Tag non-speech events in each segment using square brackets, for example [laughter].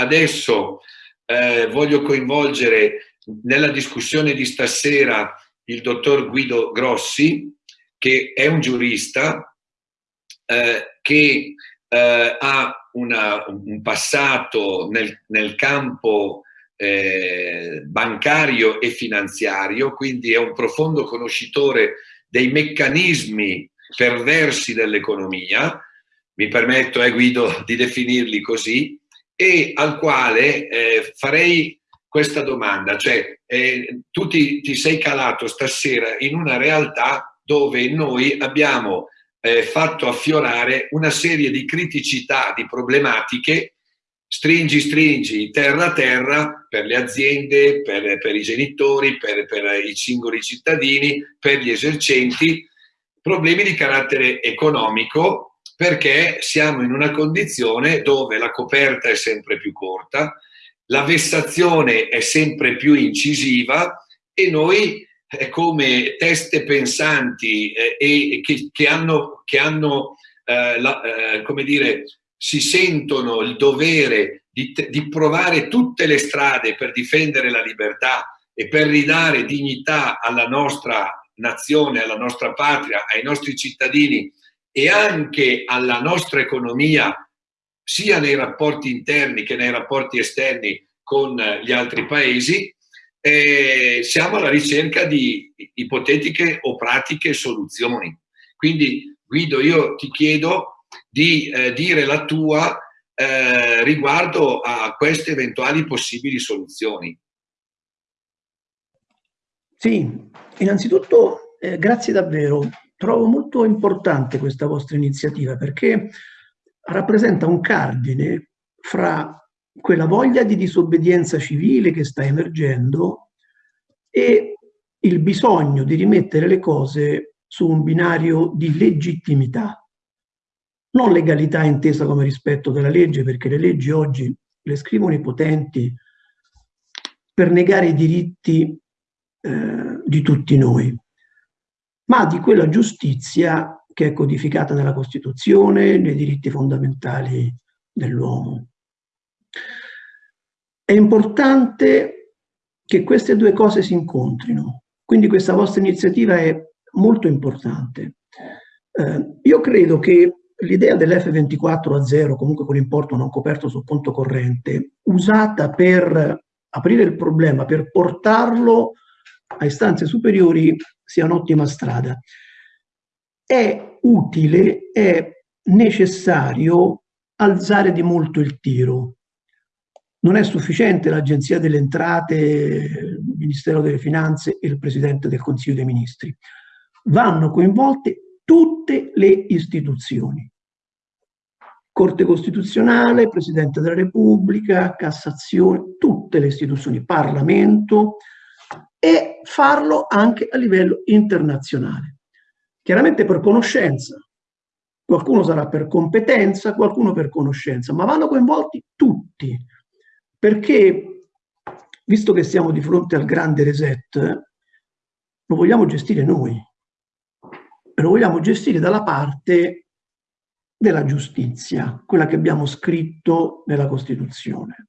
adesso eh, voglio coinvolgere nella discussione di stasera il dottor Guido Grossi, che è un giurista, eh, che eh, ha una, un passato nel, nel campo eh, bancario e finanziario, quindi è un profondo conoscitore dei meccanismi perversi dell'economia, mi permetto, eh, Guido, di definirli così, e al quale eh, farei questa domanda, cioè eh, tu ti, ti, sei calato stasera in una realtà dove noi abbiamo eh, fatto affiorare una serie di criticità, di problematiche, stringi stringi, terra terra, per le aziende, per, per i genitori, per, per i singoli cittadini, per gli esercenti, problemi di carattere economico perché siamo in una condizione dove la coperta è sempre più corta, la vessazione è sempre più incisiva e noi eh, come teste pensanti eh, e che, che, hanno, che hanno eh, la, eh, come dire, si sentono il dovere di, di provare tutte le strade per difendere la libertà e per ridare dignità alla nostra nazione, alla nostra patria, ai nostri cittadini e anche alla nostra economia, sia nei rapporti interni che nei rapporti esterni con gli altri paesi, eh, siamo alla ricerca di ipotetiche o pratiche soluzioni. Quindi Guido, io ti chiedo di eh, dire la tua eh, riguardo a queste eventuali possibili soluzioni. Sì, innanzitutto eh, grazie davvero. Trovo molto importante questa vostra iniziativa perché rappresenta un cardine fra quella voglia di disobbedienza civile che sta emergendo e il bisogno di rimettere le cose su un binario di legittimità. Non legalità intesa come rispetto della legge, perché le leggi oggi le scrivono i potenti per negare i diritti eh, di tutti noi, ma di quella giustizia che è codificata nella Costituzione, nei diritti fondamentali dell'uomo. È importante che queste due cose si incontrino, quindi questa vostra iniziativa è molto importante. Eh, io credo che l'idea dell'F24 a zero, comunque con importo non coperto sul conto corrente, usata per aprire il problema, per portarlo a istanze superiori, sia un'ottima strada. È utile, è necessario alzare di molto il tiro. Non è sufficiente l'Agenzia delle Entrate, il Ministero delle Finanze e il Presidente del Consiglio dei Ministri. Vanno coinvolte tutte le istituzioni. Corte Costituzionale, Presidente della Repubblica, Cassazione, tutte le istituzioni, Parlamento, e farlo anche a livello internazionale. Chiaramente per conoscenza, qualcuno sarà per competenza, qualcuno per conoscenza, ma vanno coinvolti tutti, perché visto che siamo di fronte al grande reset, lo vogliamo gestire noi, lo vogliamo gestire dalla parte della giustizia, quella che abbiamo scritto nella Costituzione.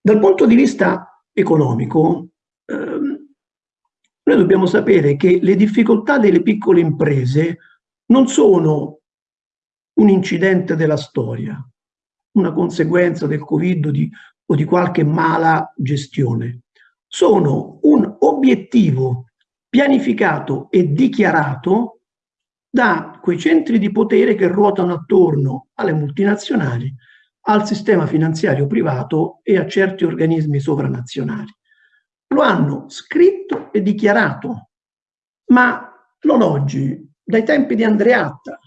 Dal punto di vista economico, noi dobbiamo sapere che le difficoltà delle piccole imprese non sono un incidente della storia, una conseguenza del Covid di, o di qualche mala gestione. Sono un obiettivo pianificato e dichiarato da quei centri di potere che ruotano attorno alle multinazionali al sistema finanziario privato e a certi organismi sovranazionali. Lo hanno scritto e dichiarato, ma non oggi, dai tempi di Andreatta,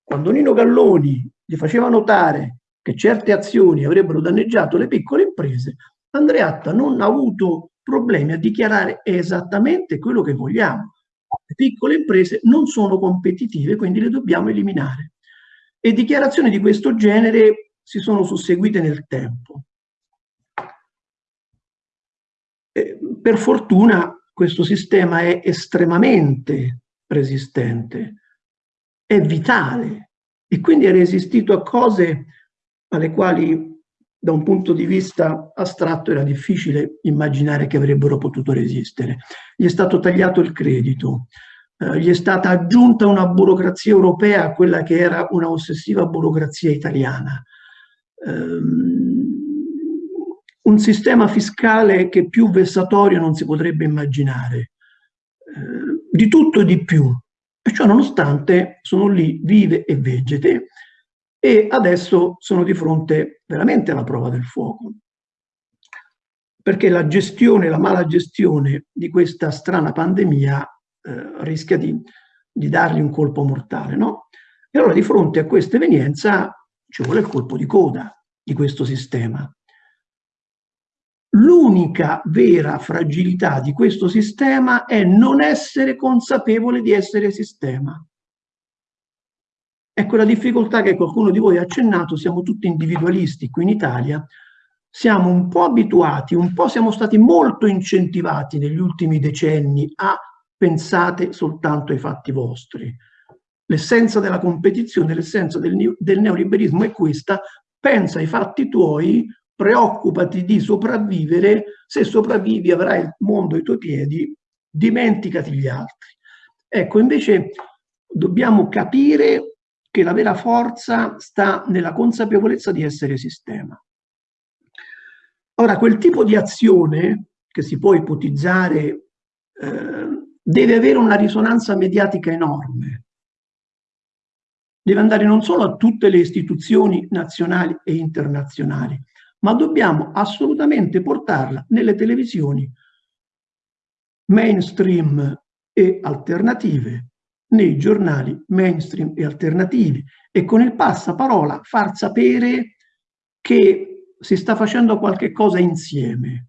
quando Nino Galloni gli faceva notare che certe azioni avrebbero danneggiato le piccole imprese, Andreatta non ha avuto problemi a dichiarare esattamente quello che vogliamo. Le piccole imprese non sono competitive, quindi le dobbiamo eliminare. E dichiarazioni di questo genere si sono susseguite nel tempo. E per fortuna questo sistema è estremamente resistente, è vitale e quindi è resistito a cose alle quali da un punto di vista astratto era difficile immaginare che avrebbero potuto resistere. Gli è stato tagliato il credito, eh, gli è stata aggiunta una burocrazia europea a quella che era una ossessiva burocrazia italiana. Um, un sistema fiscale che più vessatorio non si potrebbe immaginare. Eh, di tutto e di più. E ciò nonostante sono lì vive e vegete e adesso sono di fronte veramente alla prova del fuoco. Perché la gestione, la mala gestione di questa strana pandemia eh, rischia di, di, dargli un colpo mortale, no? E allora di fronte a questa evenienza ci vuole il colpo di coda di questo sistema. L'unica vera fragilità di questo sistema è non essere consapevole di essere sistema. Ecco la difficoltà che qualcuno di voi ha accennato, siamo tutti individualisti qui in Italia, siamo un po' abituati, un po' siamo stati molto incentivati negli ultimi decenni a pensate soltanto ai fatti vostri. L'essenza della competizione, l'essenza del, del neoliberismo è questa, pensa ai fatti tuoi, preoccupati di sopravvivere, se sopravvivi avrai il mondo ai tuoi piedi, dimenticati gli altri. Ecco, invece dobbiamo capire che la vera forza sta nella consapevolezza di essere sistema. Ora, quel tipo di azione che si può ipotizzare eh, deve avere una risonanza mediatica enorme. Deve andare non solo a tutte le istituzioni nazionali e internazionali, ma dobbiamo assolutamente portarla nelle televisioni mainstream e alternative, nei giornali mainstream e alternativi e con il passaparola far sapere che si sta facendo qualche cosa insieme.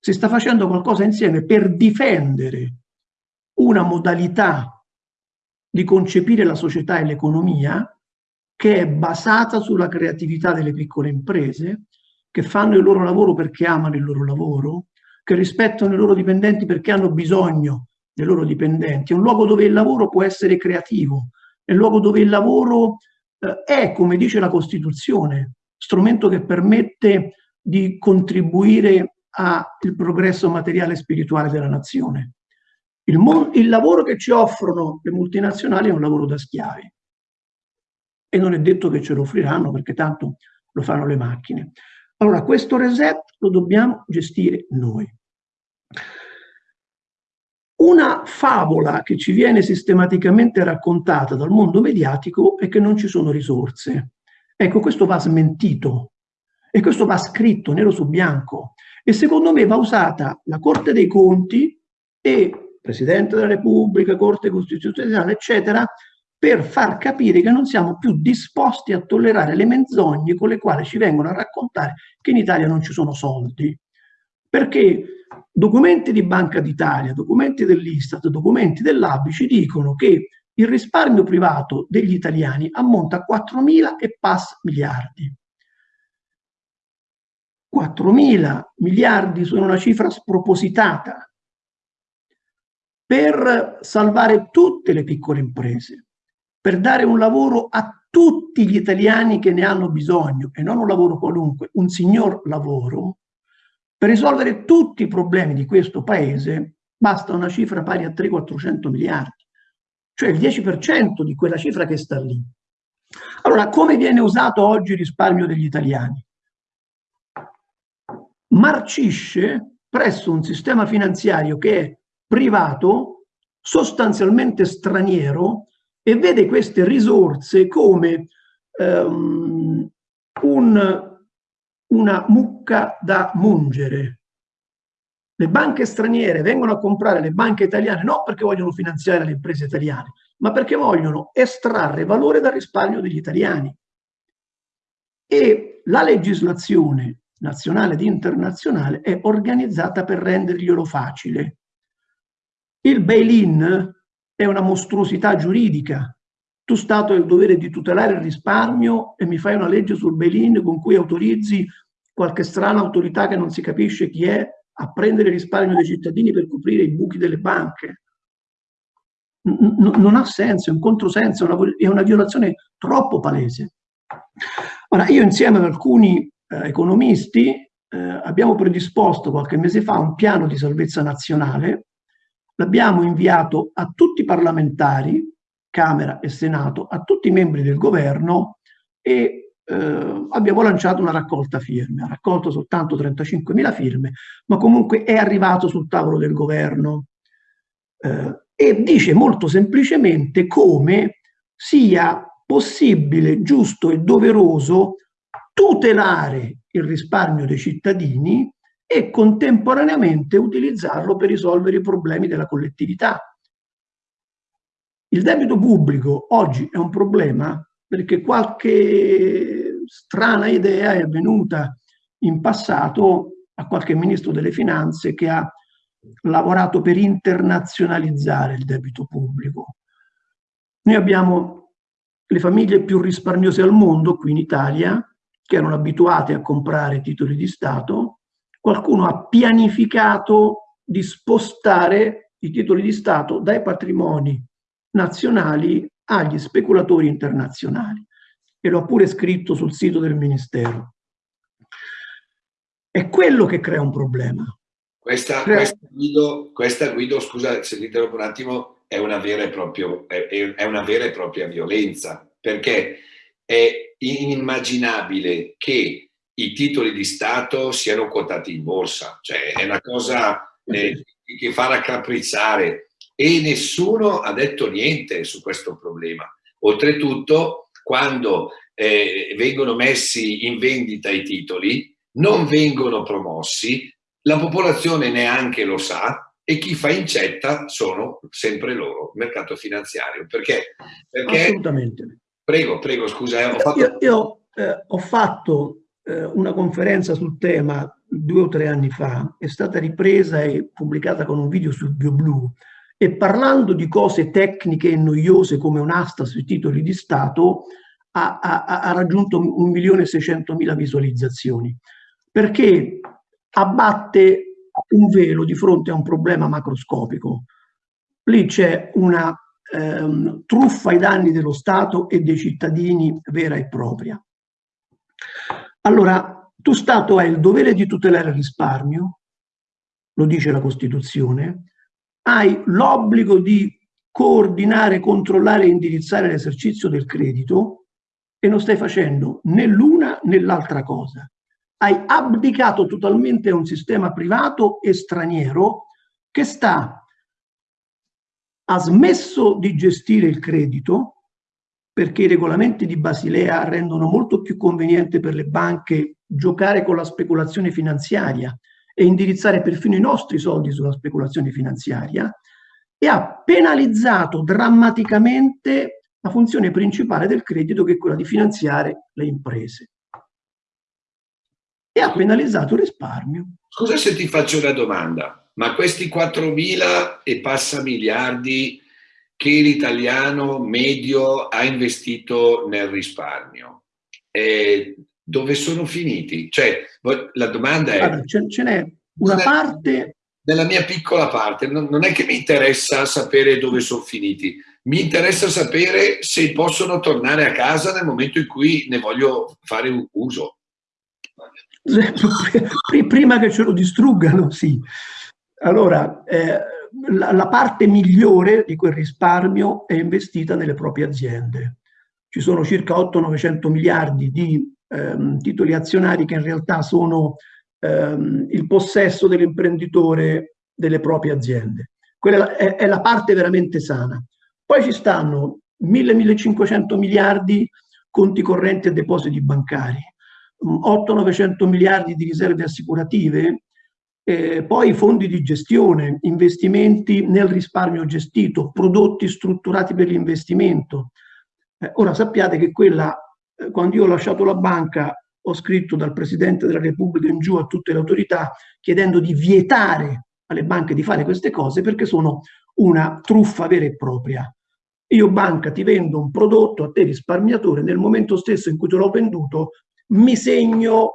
Si sta facendo qualcosa insieme per difendere una modalità di concepire la società e l'economia che è basata sulla creatività delle piccole imprese, che fanno il loro lavoro perché amano il loro lavoro, che rispettano i loro dipendenti perché hanno bisogno dei loro dipendenti, è un luogo dove il lavoro può essere creativo, è un luogo dove il lavoro eh, è, come dice la Costituzione, strumento che permette di contribuire al progresso materiale e spirituale della nazione. Il, il lavoro che ci offrono le multinazionali è un lavoro da schiavi e non è detto che ce lo offriranno perché tanto lo fanno le macchine. Allora questo reset lo dobbiamo gestire noi. Una favola che ci viene sistematicamente raccontata dal mondo mediatico è che non ci sono risorse. Ecco, questo va smentito e questo va scritto nero su bianco e secondo me va usata la Corte dei Conti e Presidente della Repubblica, Corte Costituzionale, eccetera, per far capire che non siamo più disposti a tollerare le menzogne con le quali ci vengono a raccontare che in Italia non ci sono soldi. Perché documenti di Banca d'Italia, documenti dell'Istat, documenti dell'ABI ci dicono che il risparmio privato degli italiani ammonta a 4.000 e pass miliardi. 4.000 miliardi sono una cifra spropositata per salvare tutte le piccole imprese, per dare un lavoro a tutti gli italiani che ne hanno bisogno e non un lavoro qualunque, un signor lavoro, per risolvere tutti i problemi di questo paese basta una cifra pari a 300-400 miliardi, cioè il 10% di quella cifra che sta lì. Allora, come viene usato oggi il risparmio degli italiani? Marcisce presso un sistema finanziario che è privato, sostanzialmente straniero, e vede queste risorse come um, un una mucca da mungere. Le banche straniere vengono a comprare le banche italiane non perché vogliono finanziare le imprese italiane, ma perché vogliono estrarre valore dal risparmio degli italiani. E la legislazione nazionale ed internazionale è organizzata per renderglielo facile. Il bail-in è una mostruosità giuridica. Tu Stato hai il dovere di tutelare il risparmio e mi fai una legge sul bail-in con cui autorizzi qualche strana autorità che non si capisce chi è a prendere il risparmio dei cittadini per coprire i buchi delle banche. N non ha senso, è un controsenso, è una, è una violazione troppo palese. Ora, io insieme ad alcuni eh, economisti eh, abbiamo predisposto qualche mese fa un piano di salvezza nazionale, l'abbiamo inviato a tutti i parlamentari, Camera e Senato, a tutti i membri del governo e eh, abbiamo lanciato una raccolta firme, ha raccolto soltanto 35.000 firme, ma comunque è arrivato sul tavolo del governo. Eh, e dice molto semplicemente come sia possibile, giusto e doveroso tutelare il risparmio dei cittadini e contemporaneamente utilizzarlo per risolvere i problemi della collettività. Il debito pubblico oggi è un problema perché qualche strana idea è venuta in passato a qualche ministro delle finanze che ha lavorato per internazionalizzare il debito pubblico. Noi abbiamo le famiglie più risparmiose al mondo qui in Italia che erano abituate a comprare titoli di Stato, qualcuno ha pianificato di spostare i titoli di Stato dai patrimoni nazionali agli speculatori internazionali e l'ho pure scritto sul sito del Ministero. È quello che crea un problema. Questa, crea... questa, Guido, questa Guido, scusa se ti interrompo un attimo, è una vera e, proprio, è, è una vera e propria violenza, perché è inimmaginabile che i titoli di Stato siano quotati in borsa, cioè è una cosa eh, che fa raccaprizzare e nessuno ha detto niente su questo problema. Oltretutto, quando eh, vengono messi in vendita i titoli, non vengono promossi, la popolazione neanche lo sa e chi fa incetta sono sempre loro, il mercato finanziario. Perché? Perché Assolutamente. Prego, prego, scusa. Eh, ho fatto, io, io eh, ho fatto eh, una conferenza sul tema due o tre anni fa, è stata ripresa e pubblicata con un video sul BioBlue e parlando di cose tecniche e noiose come un'asta sui titoli di Stato ha, ha, ha raggiunto 1.600.000 visualizzazioni perché abbatte un velo di fronte a un problema macroscopico. Lì c'è una ehm, truffa ai danni dello Stato e dei cittadini vera e propria. Allora, tu Stato hai il dovere di tutelare il risparmio, lo dice la Costituzione, hai l'obbligo di coordinare, controllare e indirizzare l'esercizio del credito e non stai facendo né l'una né l'altra cosa. Hai abdicato totalmente a un sistema privato e straniero che sta, ha smesso di gestire il credito perché i regolamenti di Basilea rendono molto più conveniente per le banche giocare con la speculazione finanziaria e indirizzare perfino i nostri soldi sulla speculazione finanziaria e ha penalizzato drammaticamente la funzione principale del credito che è quella di finanziare le imprese. E ha penalizzato il risparmio. Scusa se ti faccio una domanda, ma questi 4.000 e passa miliardi che l'italiano medio ha investito nel risparmio, eh, dove sono finiti? Cioè, la domanda è... Allora, ce n'è una parte... Nella mia piccola parte, non, non è che mi interessa sapere dove sono finiti, mi interessa sapere se possono tornare a casa nel momento in cui ne voglio fare un uso. [laughs] Prima che ce lo distruggano, sì. Allora, eh, la, la, parte migliore di quel risparmio è investita nelle proprie aziende. Ci sono circa 8-900 miliardi di ehm, titoli azionari che in realtà sono ehm, il possesso dell'imprenditore delle proprie aziende. Quella è, è la parte veramente sana. Poi ci stanno 1000-1500 miliardi conti correnti e depositi bancari, 800-900 miliardi di riserve assicurative, eh, poi fondi di gestione, investimenti nel risparmio gestito, prodotti strutturati per l'investimento. Eh, ora sappiate che quella eh, quando io ho lasciato la banca ho scritto dal Presidente della Repubblica in giù a tutte le autorità chiedendo di vietare alle banche di fare queste cose perché sono una truffa vera e propria. Io banca ti vendo un prodotto a te risparmiatore, nel momento stesso in cui te l'ho venduto mi segno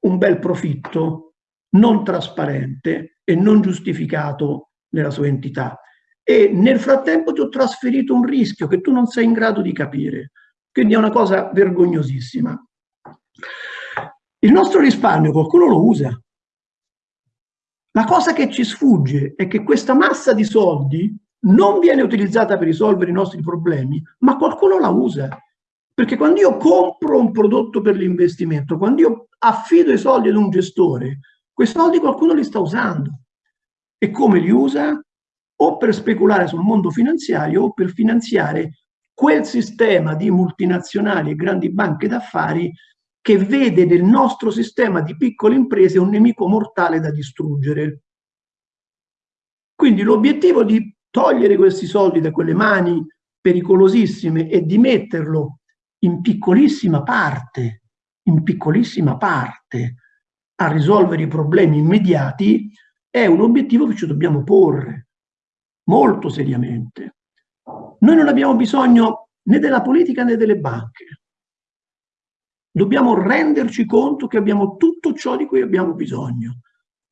un bel profitto non trasparente e non giustificato nella sua entità. E nel frattempo ti ho trasferito un rischio che tu non sei in grado di capire. Quindi è una cosa vergognosissima. Il nostro risparmio qualcuno lo usa. La cosa che ci sfugge è che questa massa di soldi non viene utilizzata per risolvere i nostri problemi, ma qualcuno la usa. Perché quando io compro un prodotto per l'investimento, quando io affido i soldi ad un gestore, quei soldi qualcuno li sta usando. E come li usa? O per speculare sul mondo finanziario o per finanziare quel sistema di multinazionali e grandi banche d'affari che vede nel nostro sistema di piccole imprese un nemico mortale da distruggere. Quindi l'obiettivo di togliere questi soldi da quelle mani pericolosissime e di metterlo in piccolissima parte, in piccolissima parte, a risolvere i problemi immediati, è un obiettivo che ci dobbiamo porre molto seriamente. Noi non abbiamo bisogno né della politica né delle banche. Dobbiamo renderci conto che abbiamo tutto ciò di cui abbiamo bisogno.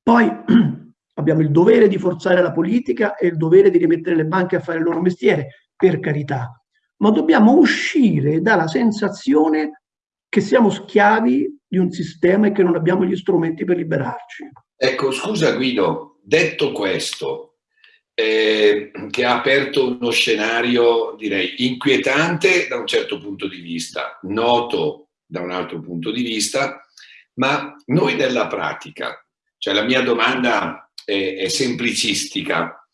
Poi [clears throat] abbiamo il dovere di forzare la politica e il dovere di rimettere le banche a fare il loro mestiere, per carità, ma dobbiamo uscire dalla sensazione che siamo schiavi di un sistema e che non abbiamo gli strumenti per liberarci. Ecco, scusa Guido, detto questo, eh, che ha aperto uno scenario, direi, inquietante da un certo punto di vista, noto da un altro punto di vista, ma noi nella pratica, cioè la mia domanda è, è semplicistica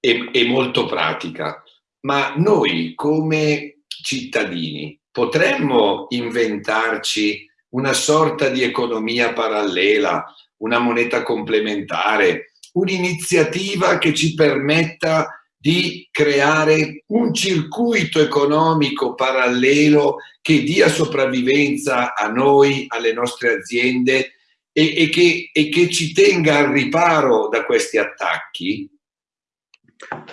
e, e molto pratica, ma noi come cittadini potremmo inventarci una sorta di economia parallela, una moneta complementare, un'iniziativa che ci permetta di creare un circuito economico parallelo che dia sopravvivenza a noi, alle nostre aziende e, e, che, e che ci tenga al riparo da questi attacchi?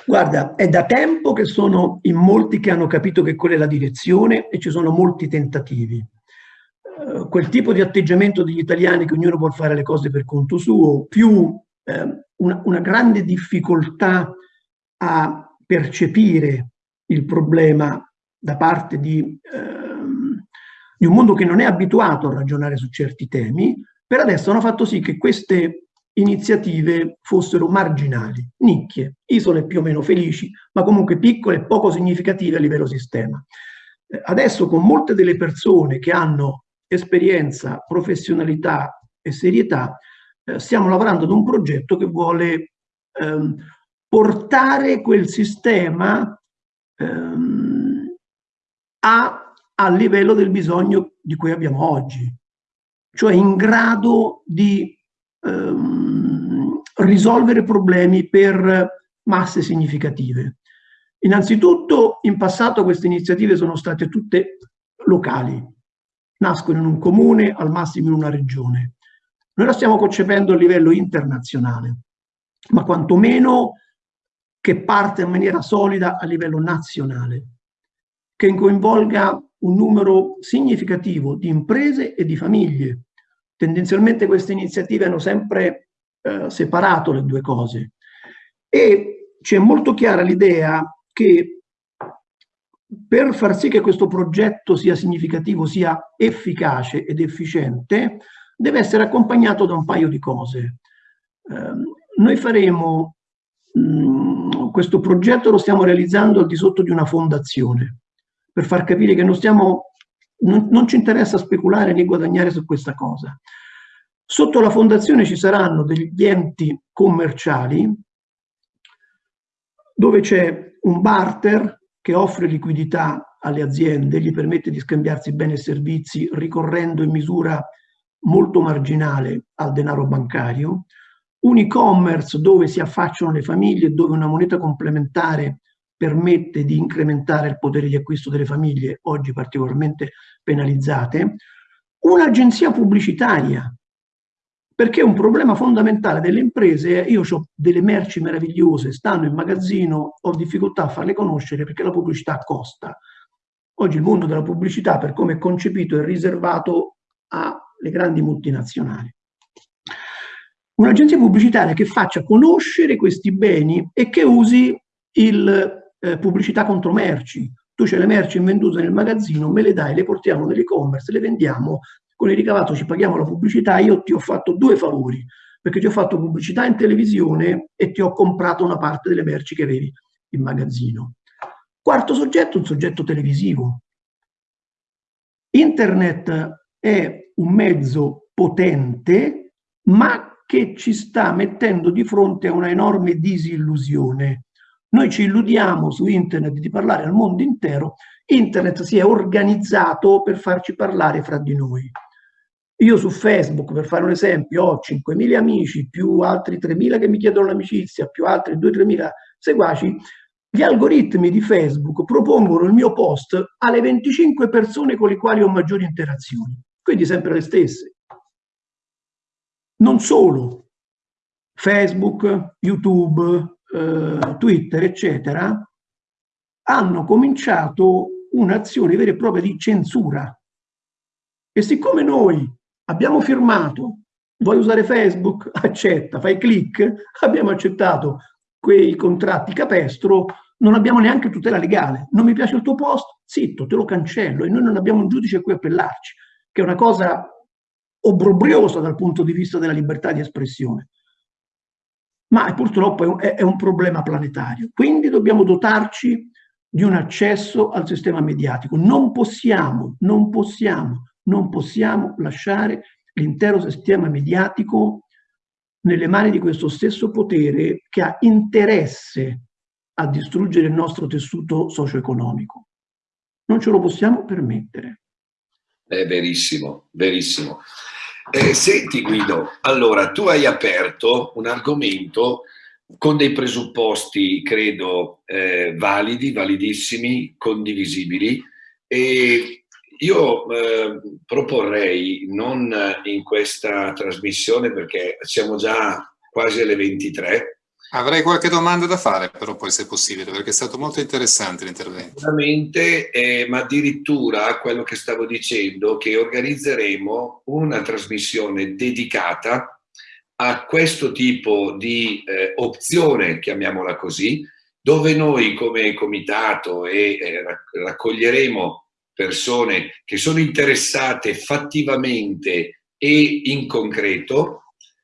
Guarda, è da tempo che sono in molti che hanno capito che quella è la direzione e ci sono molti tentativi. Quel tipo di atteggiamento degli italiani che ognuno può fare le cose per conto suo, più eh, una, una, grande difficoltà a percepire il problema da parte di, ehm, di un mondo che non è abituato a ragionare su certi temi, per adesso hanno fatto sì che queste iniziative fossero marginali, nicchie, isole più o meno felici, ma comunque piccole e poco significative a livello sistema. Adesso con molte delle persone che hanno esperienza, professionalità e serietà, eh, stiamo lavorando ad un progetto che vuole ehm, portare quel sistema ehm, a, a livello del bisogno di cui abbiamo oggi cioè in grado di ehm, risolvere problemi per masse significative. Innanzitutto, in passato queste iniziative sono state tutte locali, nascono in un comune, al massimo in una regione. Noi la stiamo concependo a livello internazionale, ma quantomeno che parte in maniera solida a livello nazionale, che coinvolga un numero significativo di imprese e di famiglie. Tendenzialmente queste iniziative hanno sempre eh, separato le due cose e c'è molto chiara l'idea che per far sì che questo progetto sia significativo, sia efficace ed efficiente, deve essere accompagnato da un paio di cose. Eh, noi faremo mh, mm, questo progetto lo stiamo realizzando al di sotto di una fondazione per far capire che non, stiamo, non, non ci interessa speculare né guadagnare su questa cosa. Sotto la fondazione ci saranno degli enti commerciali dove c'è un barter che offre liquidità alle aziende, gli permette di scambiarsi beni e servizi ricorrendo in misura molto marginale al denaro bancario, un e-commerce dove si affacciano le famiglie, dove una moneta complementare permette di incrementare il potere di acquisto delle famiglie, oggi particolarmente penalizzate, un'agenzia pubblicitaria, perché un problema fondamentale delle imprese è io ho delle merci meravigliose, stanno in magazzino, ho difficoltà a farle conoscere perché la pubblicità costa. Oggi il mondo della pubblicità, per come è concepito, è riservato alle grandi multinazionali. Un'agenzia pubblicitaria che faccia conoscere questi beni e che usi il eh, pubblicità contro merci. Tu c'hai le merci invendute nel magazzino, me le dai, le portiamo nell'e-commerce, le vendiamo con il ricavato ci paghiamo la pubblicità, io ti ho fatto due favori, perché ti ho fatto pubblicità in televisione e ti ho comprato una parte delle merci che avevi in magazzino. Quarto soggetto, un soggetto televisivo. Internet è un mezzo potente, ma che ci sta mettendo di fronte a una enorme disillusione. Noi ci illudiamo su internet di parlare al mondo intero, internet si è organizzato per farci parlare fra di noi. Io su Facebook, per fare un esempio, ho 5.000 amici, più altri 3.000 che mi chiedono l'amicizia, più altri 2-3.000 seguaci. Gli algoritmi di Facebook propongono il mio post alle 25 persone con le quali ho maggiori interazioni, quindi sempre le stesse. Non solo, Facebook, YouTube, eh, Twitter, eccetera, hanno cominciato un'azione vera e propria di censura. E siccome noi abbiamo firmato, vuoi usare Facebook? [laughs] Accetta, fai clic, abbiamo accettato quei contratti capestro, non abbiamo neanche tutela legale. Non mi piace il tuo post? Zitto, te lo cancello e noi non abbiamo un giudice a cui appellarci, che è una cosa obbrobriosa dal punto di vista della libertà di espressione. Ma purtroppo è un, problema planetario. Quindi dobbiamo dotarci di un accesso al sistema mediatico. Non possiamo, non possiamo non possiamo lasciare l'intero sistema mediatico nelle mani di questo stesso potere che ha interesse a distruggere il nostro tessuto socio-economico. Non ce lo possiamo permettere. È verissimo, verissimo. Eh, senti Guido, allora tu hai aperto un argomento con dei presupposti, credo, eh, validi, validissimi, condivisibili e io eh, proporrei, non in questa trasmissione perché siamo già quasi alle 23. Avrei qualche domanda da fare però poi se possibile perché è stato molto interessante l'intervento. Sicuramente, eh, ma addirittura quello che stavo dicendo che organizzeremo una trasmissione dedicata a questo tipo di eh, opzione, chiamiamola così, dove noi come comitato e, eh, raccoglieremo persone che sono interessate fattivamente e in concreto,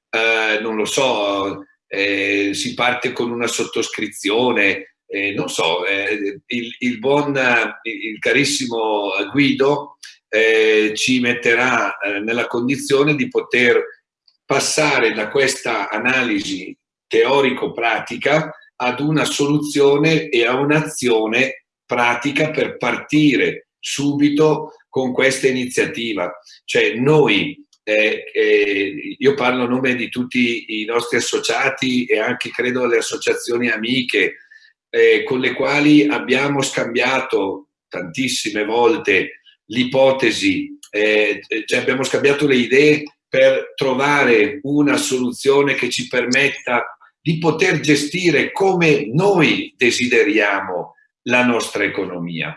eh, non lo so, eh, si parte con una sottoscrizione, eh, non so, eh, il, il, buon, il carissimo Guido eh, ci metterà eh, nella condizione di poter passare da questa analisi teorico-pratica ad una soluzione e a un'azione pratica per partire subito con questa iniziativa. Cioè noi, eh, eh, io parlo a nome di tutti i nostri associati e anche credo alle associazioni amiche eh, con le quali abbiamo scambiato tantissime volte l'ipotesi, eh, cioè abbiamo scambiato le idee per trovare una soluzione che ci permetta di poter gestire come noi desideriamo la nostra economia.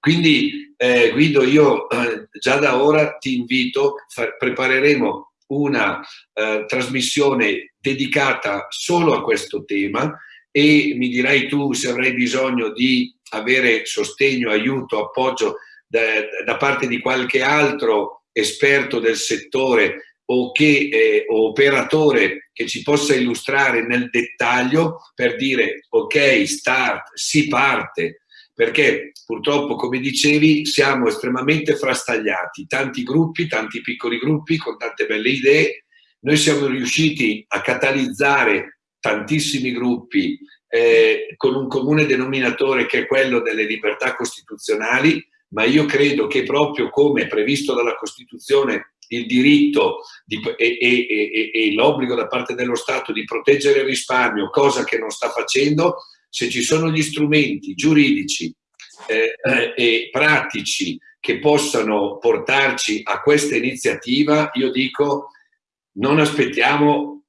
Quindi eh, Guido, io eh, già da ora ti invito, prepareremo una eh, trasmissione dedicata solo a questo tema e mi dirai tu se avrai bisogno di avere sostegno, aiuto, appoggio da, da parte di qualche altro esperto del settore o, che, eh, o operatore che ci possa illustrare nel dettaglio per dire ok, start, si parte, perché purtroppo, come dicevi, siamo estremamente frastagliati, tanti gruppi, tanti piccoli gruppi con tante belle idee. Noi siamo riusciti a catalizzare tantissimi gruppi eh, con un comune denominatore che è quello delle libertà costituzionali, ma io credo che proprio come previsto dalla Costituzione il diritto di, e, e, e, e l'obbligo da parte dello Stato di proteggere il risparmio, cosa che non sta facendo, se ci sono gli strumenti giuridici eh, e pratici che possano portarci a questa iniziativa, io dico non aspettiamo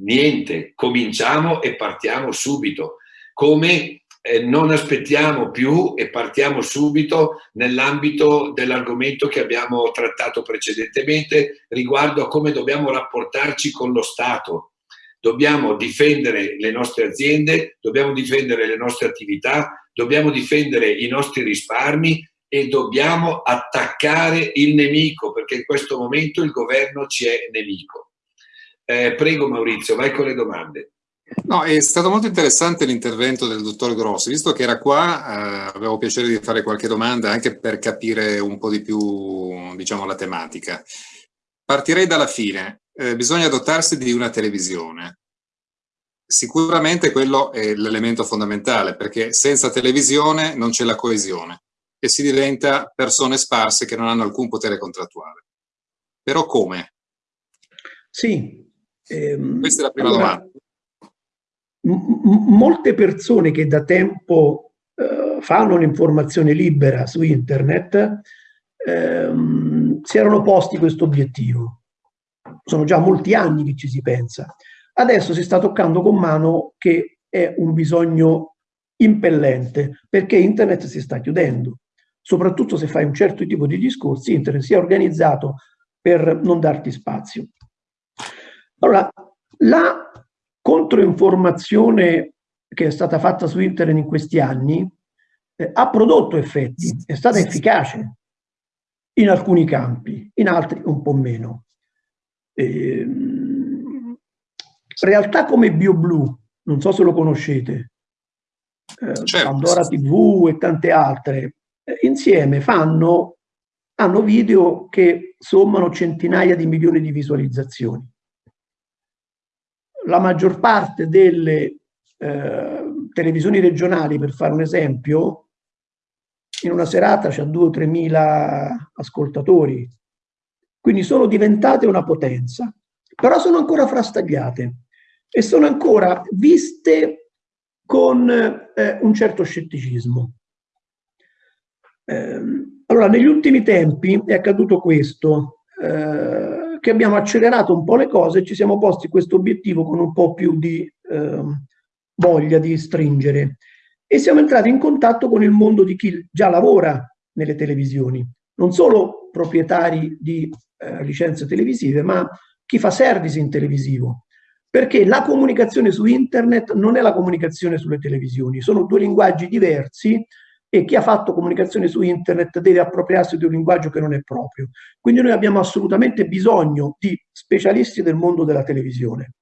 niente, cominciamo e partiamo subito. Come eh, non aspettiamo più e partiamo subito nell'ambito dell'argomento che abbiamo trattato precedentemente riguardo a come dobbiamo rapportarci con lo Stato, dobbiamo difendere le nostre aziende, dobbiamo difendere le nostre attività, dobbiamo difendere i nostri risparmi e dobbiamo attaccare il nemico perché in questo momento il governo ci è nemico. Eh, prego Maurizio, vai con le domande. No, è stato molto interessante l'intervento del dottor Grossi, visto che era qua, eh, avevo piacere di fare qualche domanda anche per capire un po' di più, diciamo, la tematica. Partirei dalla fine, eh, bisogna dotarsi di una televisione. Sicuramente quello è l'elemento fondamentale, perché senza televisione non c'è la coesione e si diventa persone sparse che non hanno alcun potere contrattuale. Però come? Sì. Ehm, Questa è la prima allora, domanda molte persone che da tempo eh, fanno l'informazione libera su internet ehm, si erano posti questo obiettivo. Sono già molti anni che ci si pensa. Adesso si sta toccando con mano che è un bisogno impellente perché internet si sta chiudendo. Soprattutto se fai un certo tipo di discorsi, internet si è organizzato per non darti spazio. Allora, la controinformazione che è stata fatta su internet in questi anni eh, ha prodotto effetti, è stata efficace in alcuni campi, in altri un po' meno. Eh, realtà come BioBlue, non so se lo conoscete, eh, certo. Pandora TV e tante altre, eh, insieme fanno, hanno video che sommano centinaia di milioni di visualizzazioni la maggior parte delle eh, televisioni regionali, per fare un esempio, in una serata c'è 2 o 3 mila ascoltatori, quindi sono diventate una potenza, però sono ancora frastagliate e sono ancora viste con eh, un certo scetticismo. Eh, allora, negli ultimi tempi è accaduto questo. Eh, che abbiamo accelerato un po' le cose e ci siamo posti questo obiettivo con un po' più di eh, voglia di stringere. E siamo entrati in contatto con il mondo di chi già lavora nelle televisioni, non solo proprietari di eh, licenze televisive, ma chi fa service in televisivo. Perché la comunicazione su internet non è la comunicazione sulle televisioni, sono due linguaggi diversi e chi ha fatto comunicazione su internet deve appropriarsi di un linguaggio che non è proprio. Quindi noi abbiamo assolutamente bisogno di specialisti del mondo della televisione.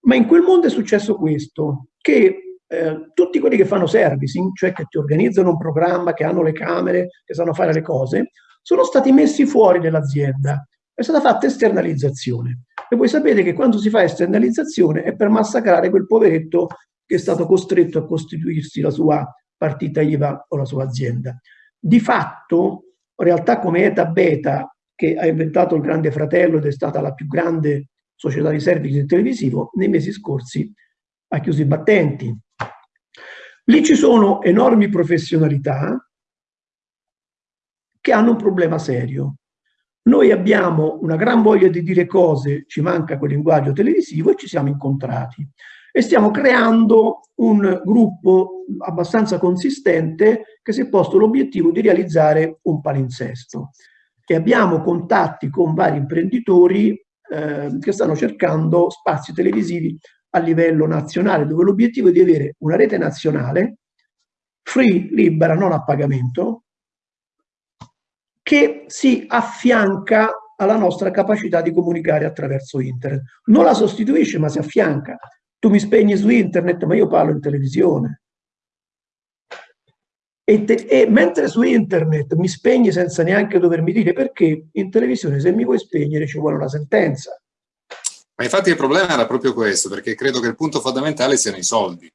Ma in quel mondo è successo questo, che eh, tutti quelli che fanno servicing, cioè che ti organizzano un programma, che hanno le camere, che sanno fare le cose, sono stati messi fuori dall'azienda. È stata fatta esternalizzazione. E voi sapete che quando si fa esternalizzazione è per massacrare quel poveretto che è stato costretto a costituirsi la sua partita IVA o la sua azienda. Di fatto, realtà come Eta Beta, che ha inventato il Grande Fratello ed è stata la più grande società di servizi televisivo, nei mesi scorsi ha chiuso i battenti. Lì ci sono enormi professionalità che hanno un problema serio. Noi abbiamo una gran voglia di dire cose, ci manca quel linguaggio televisivo e ci siamo incontrati e stiamo creando un gruppo abbastanza consistente che si è posto l'obiettivo di realizzare un palinsesto. E abbiamo contatti con vari imprenditori eh, che stanno cercando spazi televisivi a livello nazionale, dove l'obiettivo è di avere una rete nazionale free, libera, non a pagamento, che si affianca alla nostra capacità di comunicare attraverso internet. Non la sostituisce, ma si affianca. Tu mi spegni su internet, ma io parlo in televisione. E, te, e, mentre su internet mi spegni senza neanche dovermi dire perché, in televisione se mi vuoi spegnere ci vuole una sentenza. Ma infatti il problema era proprio questo, perché credo che il punto fondamentale siano i soldi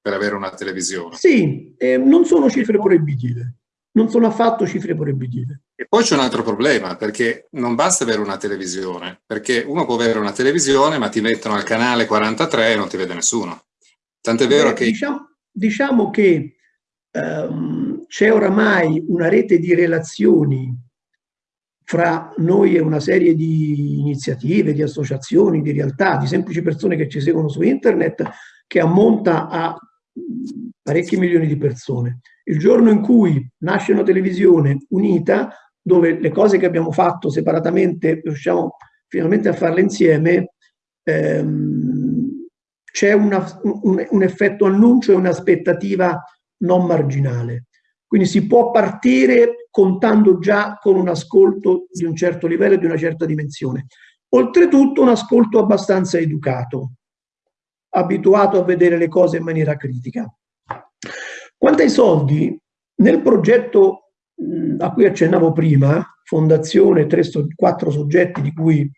per avere una televisione. Sì, eh, non sono cifre proibitive non sono affatto cifre proibitive. E poi c'è un altro problema, perché non basta avere una televisione, perché uno può avere una televisione ma ti mettono al canale 43 e non ti vede nessuno. Tant'è vero Beh, che... Diciamo, diciamo che um, c'è oramai una rete di relazioni fra noi e una serie di iniziative, di associazioni, di realtà, di semplici persone che ci seguono su internet, che ammonta a parecchi milioni di persone. Il giorno in cui nasce una televisione unita, dove le cose che abbiamo fatto separatamente riusciamo finalmente a farle insieme, ehm, c'è un, un, effetto annuncio e un'aspettativa non marginale. Quindi si può partire contando già con un ascolto di un certo livello e di una certa dimensione. Oltretutto un ascolto abbastanza educato, abituato a vedere le cose in maniera critica. Quanto ai soldi, nel progetto a cui accennavo prima, fondazione, tre, quattro soggetti di cui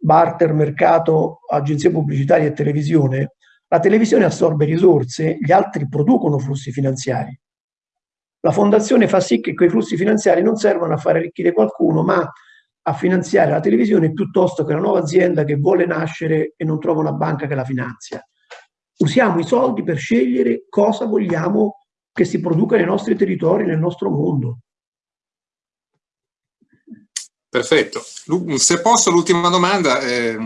barter, mercato, agenzie pubblicitarie e televisione, la televisione assorbe risorse, gli altri producono flussi finanziari. La fondazione fa sì che quei flussi finanziari non servano a fare arricchire qualcuno, ma a finanziare la televisione piuttosto che una nuova azienda che vuole nascere e non trova una banca che la finanzia. Usiamo i soldi per scegliere cosa vogliamo che si produca nei nostri territori, nel nostro mondo. Perfetto. Se posso, l'ultima domanda, eh,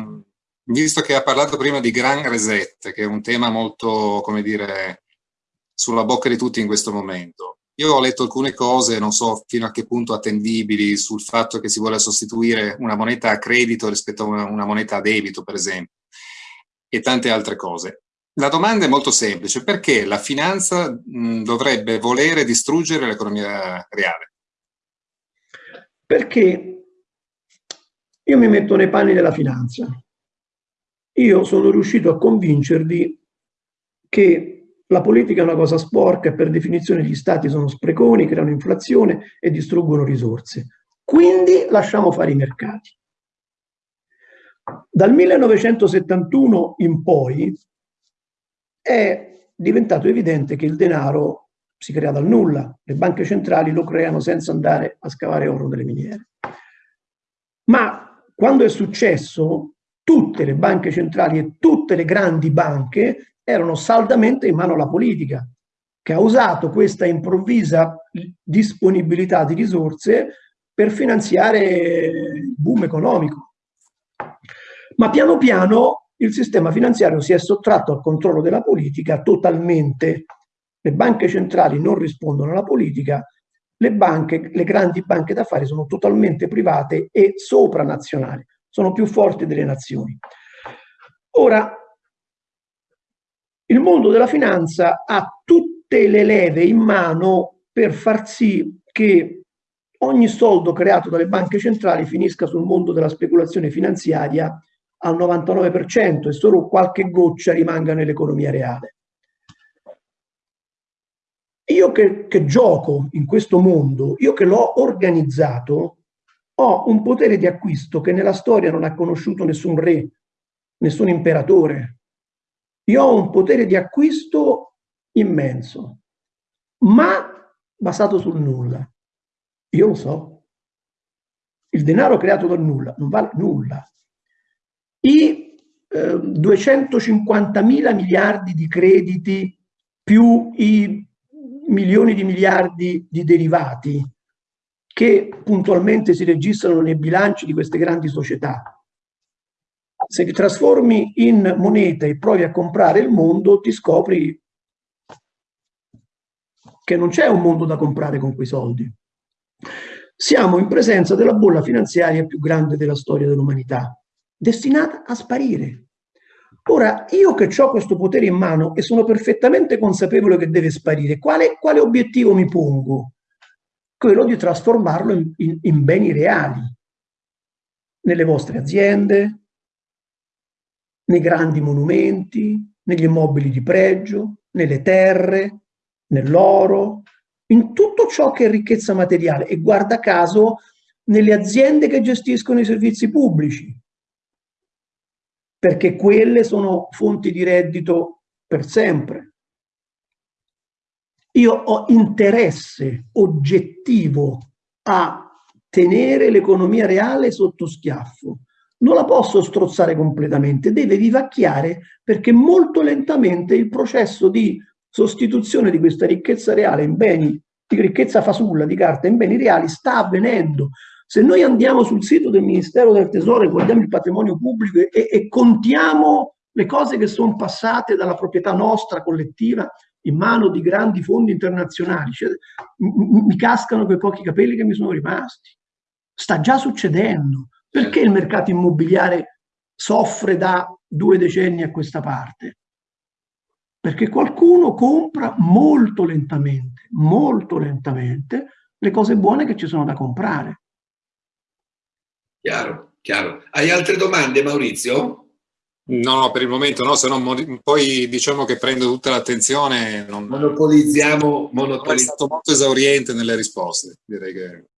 visto che ha parlato prima di Gran Reset, che è un tema molto, come dire, sulla bocca di tutti in questo momento. Io ho letto alcune cose, non so fino a che punto attendibili, sul fatto che si vuole sostituire una moneta a credito rispetto a una, una moneta a debito, per esempio, e tante altre cose. La domanda è molto semplice, perché la finanza mh, dovrebbe volere distruggere l'economia reale? Perché io mi metto nei panni della finanza. Io sono riuscito a convincervi che la politica è una cosa sporca e per definizione gli stati sono spreconi, creano inflazione e distruggono risorse. Quindi lasciamo fare i mercati. Dal 1971 in poi è diventato evidente che il denaro si crea dal nulla, le banche centrali lo creano senza andare a scavare oro nelle miniere. Ma quando è successo, tutte le banche centrali e tutte le grandi banche erano saldamente in mano alla politica, che ha usato questa improvvisa disponibilità di risorse per finanziare il boom economico. Ma piano piano il sistema finanziario si è sottratto al controllo della politica totalmente. Le banche centrali non rispondono alla politica, le banche, le grandi banche d'affari sono totalmente private e sopranazionali, sono più forti delle nazioni. Ora, il mondo della finanza ha tutte le leve in mano per far sì che ogni soldo creato dalle banche centrali finisca sul mondo della speculazione finanziaria al 99% e solo qualche goccia rimanga nell'economia reale. Io che, che, gioco in questo mondo, io che l'ho organizzato, ho un potere di acquisto che nella storia non ha conosciuto nessun re, nessun imperatore, io ho un potere di acquisto immenso, ma basato sul nulla. Io lo so. Il denaro creato dal nulla non vale nulla. I eh, 250 mila miliardi di crediti più i milioni di miliardi di derivati che puntualmente si registrano nei bilanci di queste grandi società se ti trasformi in moneta e provi a comprare il mondo, ti scopri che non c'è un mondo da comprare con quei soldi. Siamo in presenza della bolla finanziaria più grande della storia dell'umanità, destinata a sparire. Ora, io che ho questo potere in mano e sono perfettamente consapevole che deve sparire, quale, quale obiettivo mi pongo? Quello di trasformarlo in, in, in beni reali, nelle vostre aziende, nei grandi monumenti, negli immobili di pregio, nelle terre, nell'oro, in tutto ciò che è ricchezza materiale e guarda caso nelle aziende che gestiscono i servizi pubblici, perché quelle sono fonti di reddito per sempre. Io ho interesse oggettivo a tenere l'economia reale sotto schiaffo, non la posso strozzare completamente, deve vivacchiare perché molto lentamente il processo di sostituzione di questa ricchezza reale in beni, di ricchezza fasulla, di carta in beni reali sta avvenendo. Se noi andiamo sul sito del Ministero del Tesoro e guardiamo il patrimonio pubblico e, e contiamo le cose che sono passate dalla proprietà nostra collettiva in mano di grandi fondi internazionali, cioè, mi cascano quei pochi capelli che mi sono rimasti. Sta già succedendo. Perché il mercato immobiliare soffre da due decenni a questa parte? perché qualcuno compra molto lentamente, molto lentamente le cose buone che ci sono da comprare. Chiaro, chiaro. Hai altre domande Maurizio? No, no, per il momento no, se no poi diciamo che prendo tutta l'attenzione. Non... Monopolizziamo, monopolizziamo. È stato molto esauriente nelle risposte, direi che...